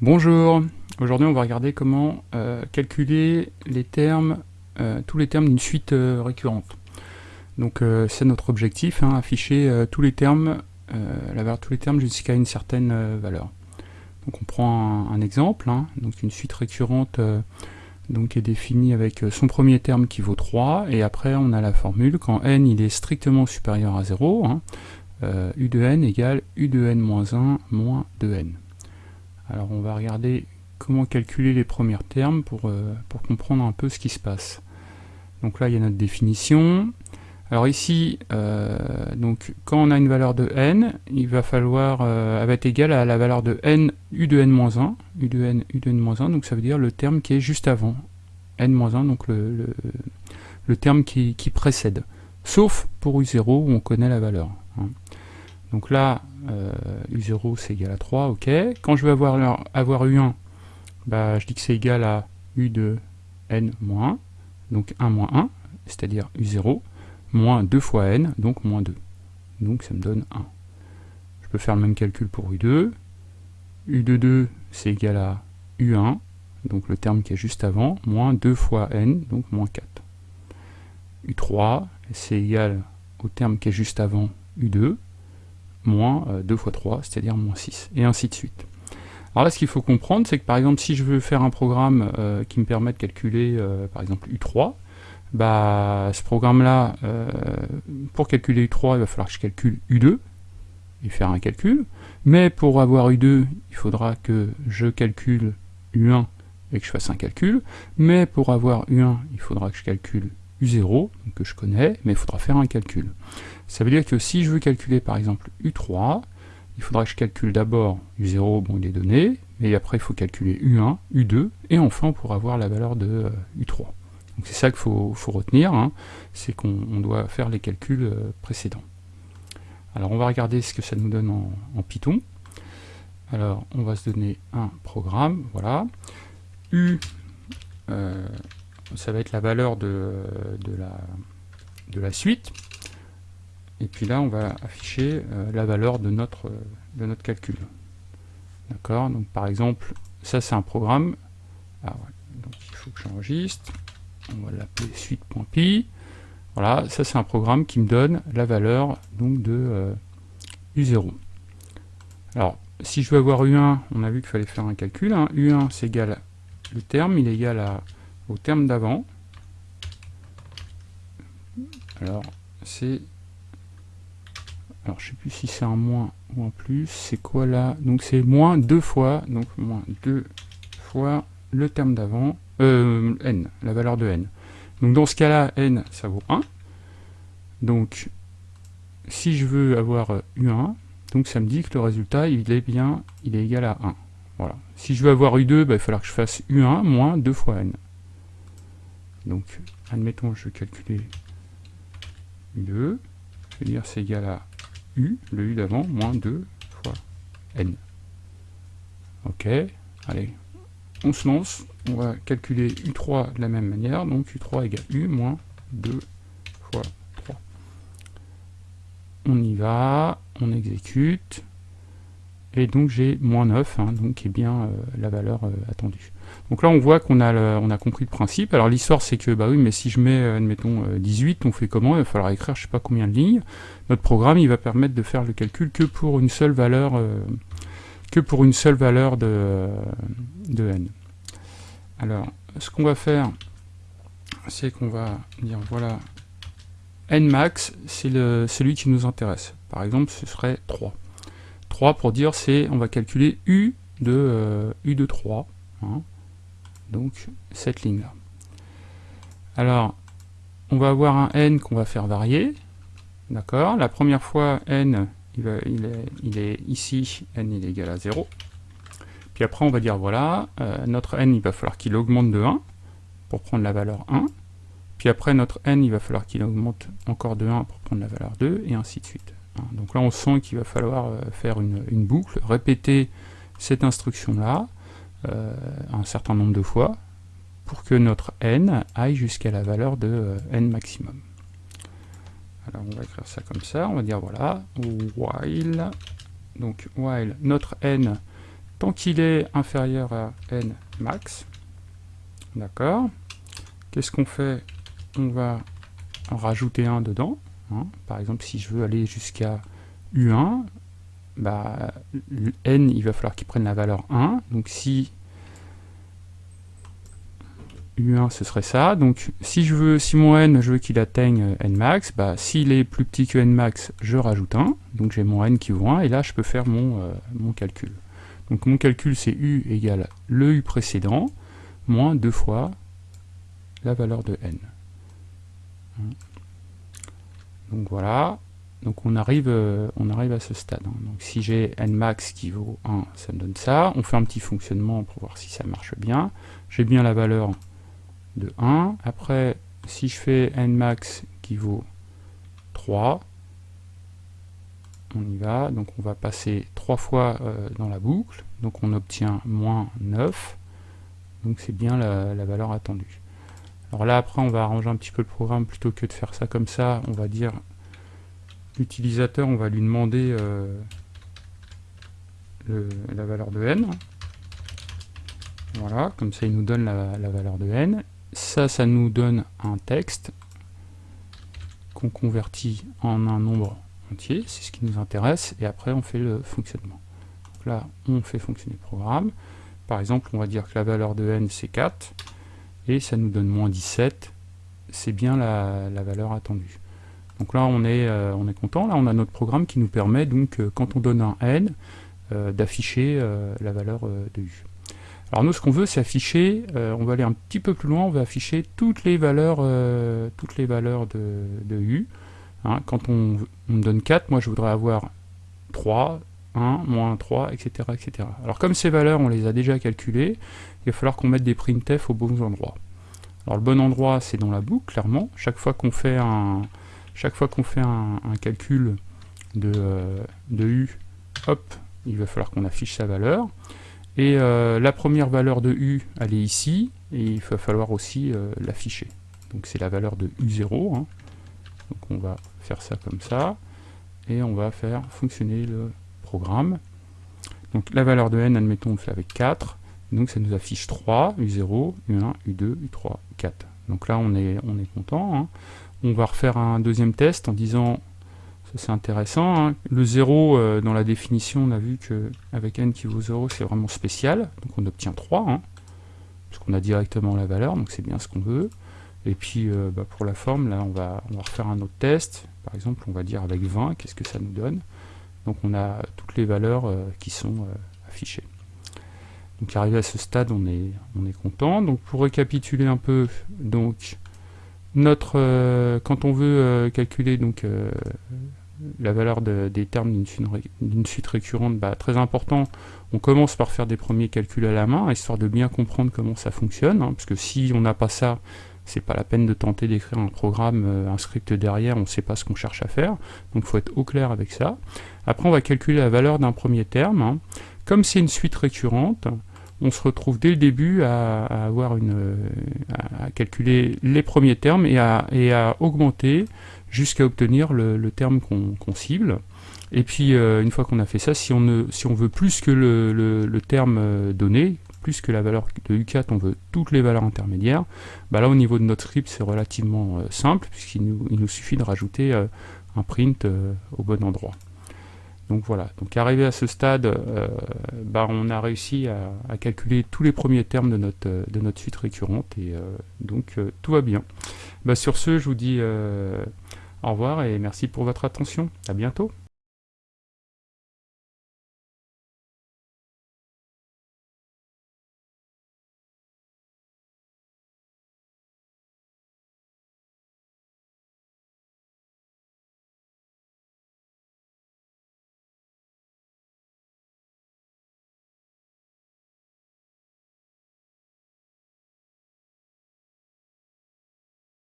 Bonjour, aujourd'hui on va regarder comment euh, calculer les termes, euh, tous les termes d'une suite euh, récurrente. Donc c'est notre objectif, hein, afficher tous les termes, la valeur tous les termes jusqu'à une certaine valeur. Donc on prend un, exemple, hein, donc une suite récurrente est définie avec son premier terme qui vaut 3, et après on a la formule quand n il est strictement supérieur à 0, hein, u de n égale u de n moins 1 moins 2n. Alors on va regarder comment calculer les premiers termes pour, euh, pour comprendre un peu ce qui se passe. Donc là il y a notre définition. Alors ici, euh, donc quand on a une valeur de n, il va falloir, euh, elle va être égale à la valeur de n u de n-1, u de n, u de n-1, donc ça veut dire le terme qui est juste avant, n-1, donc le, le, terme qui, précède. Sauf pour u0 où on connaît la valeur. Hein. Donc là, u0 c'est égal à 3, ok. Quand je vais avoir, avoir u1, bah, je dis que c'est égal à u de n moins 1, donc 1 moins 1, c'est-à-dire u0, moins 2 fois n, donc moins 2. Donc ça me donne 1. Je peux faire le même calcul pour u2. u de 2, c'est égal à u1, donc le terme qui est juste avant, moins 2 fois n, donc moins 4. u3, c'est égal au terme qui est juste avant u2, moins 2 euh, fois 3, c'est-à-dire moins 6, et ainsi de suite. Alors là, ce qu'il faut comprendre, c'est que par exemple, si je veux faire un programme euh, qui me permet de calculer, euh, par exemple, U3, bah, ce programme-là, pour calculer U3, il va falloir que je calcule U2, et faire un calcul, mais pour avoir U2, il faudra que je calcule U1 et que je fasse un calcul, mais pour avoir U1, il faudra que je calcule U0, que je connais, mais il faudra faire un calcul. Ça veut dire que si je veux calculer par exemple U3, il faudra que je calcule d'abord U0, bon il est donné, mais après il faut calculer U1, U2, et enfin on pourra avoir la valeur de U3. Euh, Donc c'est ça qu'il faut, retenir, hein, c'est qu'on doit faire les calculs euh, précédents. Alors on va regarder ce que ça nous donne en, Python. Alors on va se donner un programme, voilà. U, euh, ça va être la valeur de, la, de la suite. Et puis là, on va afficher euh, la valeur de notre, de notre calcul. D'accord? Donc par exemple, ça c'est un programme. Ah donc il faut que j'enregistre. On va l'appeler suite.py. Voilà, ça c'est un programme qui me donne la valeur donc de U0. Euh, Alors, si je veux avoir U1, on a vu qu'il fallait faire un calcul. Hein. U1 c'est égal, le terme, il est égal à au terme d'avant. Alors, c'est... Alors, je sais plus si c'est un moins ou un plus. C'est quoi là? Donc, c'est moins deux fois. Donc, moins deux fois le terme d'avant. Euh, n, la valeur de n. Donc, dans ce cas-là, n, ça vaut 1. Donc, si je veux avoir U1, donc ça me dit que le résultat, il est bien, il est égal à 1. Voilà. Si je veux avoir U2, bah, il va falloir que je fasse U1 moins 2 fois n. Donc, admettons, je vais calculer U2. Je vais dire c'est égal à U, le U d'avant, moins 2 fois N. Ok, allez, on se lance. On va calculer U3 de la même manière. Donc U3 égale U moins 2 fois 3. On y va, on exécute. Et donc j'ai moins 9, hein, donc qui est bien euh, la valeur euh, attendue. Donc là, on voit qu'on a, on a compris le principe. Alors l'histoire, c'est que, bah oui, mais si je mets, euh, admettons, 18, euh, on fait comment? Il va falloir écrire je sais pas combien de lignes. Notre programme, il va permettre de faire le calcul que pour une seule valeur, que pour une seule valeur de, de n. Alors, ce qu'on va faire, c'est qu'on va dire, voilà, n max, c'est celui qui nous intéresse. Par exemple, ce serait 3. 3 pour dire, c'est, on va calculer u de, u de 3 donc cette ligne-là. Alors, on va avoir un n qu'on va faire varier, d'accord La première fois, n, il, est, ici, n il est égal à 0. Puis après, on va dire, voilà, euh, notre n, il va falloir qu'il augmente de 1 pour prendre la valeur 1. Puis après, notre n, il va falloir qu'il augmente encore de 1 pour prendre la valeur 2, et ainsi de suite. Hein, donc là, on sent qu'il va falloir euh, faire une boucle, répéter cette instruction-là, euh, un certain nombre de fois pour que notre n aille jusqu'à la valeur de euh, n maximum. Alors on va écrire ça comme ça, on va dire voilà, while, donc while notre n tant qu'il est inférieur à n max, d'accord, qu'est-ce qu'on fait? On va en rajouter un dedans. Hein. Par exemple, si je veux aller jusqu'à U1, bah, n, il va falloir qu'il prenne la valeur 1. Donc si U1, ce serait ça. Donc si je veux, si mon n, je veux qu'il atteigne n max, bah, s'il est plus petit que n max, je rajoute 1. Donc j'ai mon n qui vaut 1, et là je peux faire mon, euh, mon calcul. Donc mon calcul c'est u égale le u précédent, moins 2 fois la valeur de n. Donc voilà, donc on arrive, euh, on arrive à ce stade. Hein. Donc si j'ai n max qui vaut 1, ça me donne ça. On fait un petit fonctionnement pour voir si ça marche bien. J'ai bien la valeur de 1. Après, si je fais n max qui vaut 3, on y va. Donc on va passer 3 fois euh, dans la boucle. Donc on obtient moins 9. Donc c'est bien la valeur attendue. Alors là, après, on va arranger un petit peu le programme. Plutôt que de faire ça comme ça, on va dire l'utilisateur, on va lui demander euh, la valeur de n. Voilà, comme ça il nous donne la, valeur de n. Ça, ça nous donne un texte qu'on convertit en un nombre entier, c'est ce qui nous intéresse, et après on fait le fonctionnement. Donc là, on fait fonctionner le programme. Par exemple, on va dire que la valeur de n c'est 4, et ça nous donne moins 17, c'est bien la valeur attendue. Donc là, on est, euh, on est content. Là, on a notre programme qui nous permet, donc, euh, quand on donne un n, euh, d'afficher la valeur de u. Alors nous, ce qu'on veut, c'est afficher, on va aller un petit peu plus loin, on va afficher toutes les valeurs, toutes les valeurs de, u. Hein. quand on, me donne 4, moi je voudrais avoir 3, 1, moins 3, etc., etc. Alors comme ces valeurs, on les a déjà calculées, il va falloir qu'on mette des printf aux bons endroits. Alors le bon endroit, c'est dans la boucle, clairement. Chaque fois qu'on fait un, chaque fois qu'on fait un, calcul de, euh, de, U, hop, il va falloir qu'on affiche sa valeur. Et euh, la première valeur de U, elle est ici, et il va falloir aussi euh, l'afficher. Donc c'est la valeur de U0. Hein. Donc on va faire ça comme ça, et on va faire fonctionner le programme. Donc la valeur de n, admettons, on fait avec 4, donc ça nous affiche 3, U0, U1, U2, U3, U4. Donc là on est, on est content. Hein. On va refaire un deuxième test en disant, ça c'est intéressant, hein, le 0 euh, dans la définition, on a vu que avec n qui vaut 0, c'est vraiment spécial, donc on obtient 3, hein, puisqu'on a directement la valeur, donc c'est bien ce qu'on veut. Et puis euh, bah, pour la forme, là on va, on va refaire un autre test, par exemple on va dire avec 20, qu'est-ce que ça nous donne? Donc on a toutes les valeurs euh, qui sont affichées. Donc arrivé à ce stade, on est, on est content. Donc pour récapituler un peu, donc notre, euh, quand on veut euh, calculer donc, euh, la valeur des termes d'une suite, récurrente, bah, très important, on commence par faire des premiers calculs à la main, histoire de bien comprendre comment ça fonctionne, hein, parce que si on n'a pas ça, c'est pas la peine de tenter d'écrire un programme, un script derrière, on ne sait pas ce qu'on cherche à faire, donc il faut être au clair avec ça. Après on va calculer la valeur d'un premier terme, hein. comme c'est une suite récurrente, on se retrouve dès le début à, avoir une, à calculer les premiers termes et à, et à augmenter jusqu'à obtenir le, terme qu'on cible. Et puis euh, une fois qu'on a fait ça, si on, ne, si on veut plus que le, terme euh, donné, plus que la valeur de U4, on veut toutes les valeurs intermédiaires, bah là au niveau de notre script c'est relativement euh, simple puisqu'il nous, suffit de rajouter un print au bon endroit. Donc voilà, donc arrivé à ce stade, euh, bah, on a réussi à, calculer tous les premiers termes de notre, suite récurrente, et euh, donc euh, tout va bien. Bah, sur ce, je vous dis au revoir et merci pour votre attention. À bientôt.